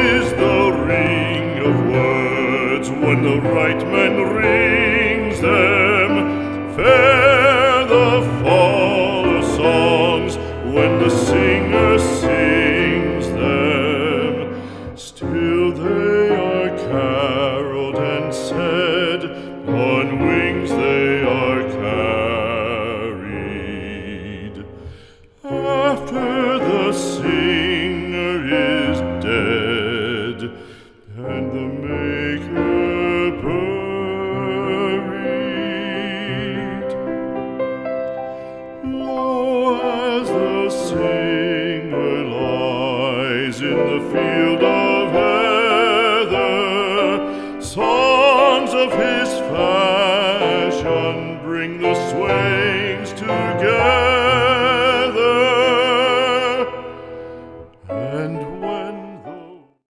is the ring of words when the right man rings them. Fair the fall of songs when the singer sings them. Still they are caroled and said, on wings they are and the maker buried, lo, as the singer lies in the field of heather, songs of his fashion bring the swains together. And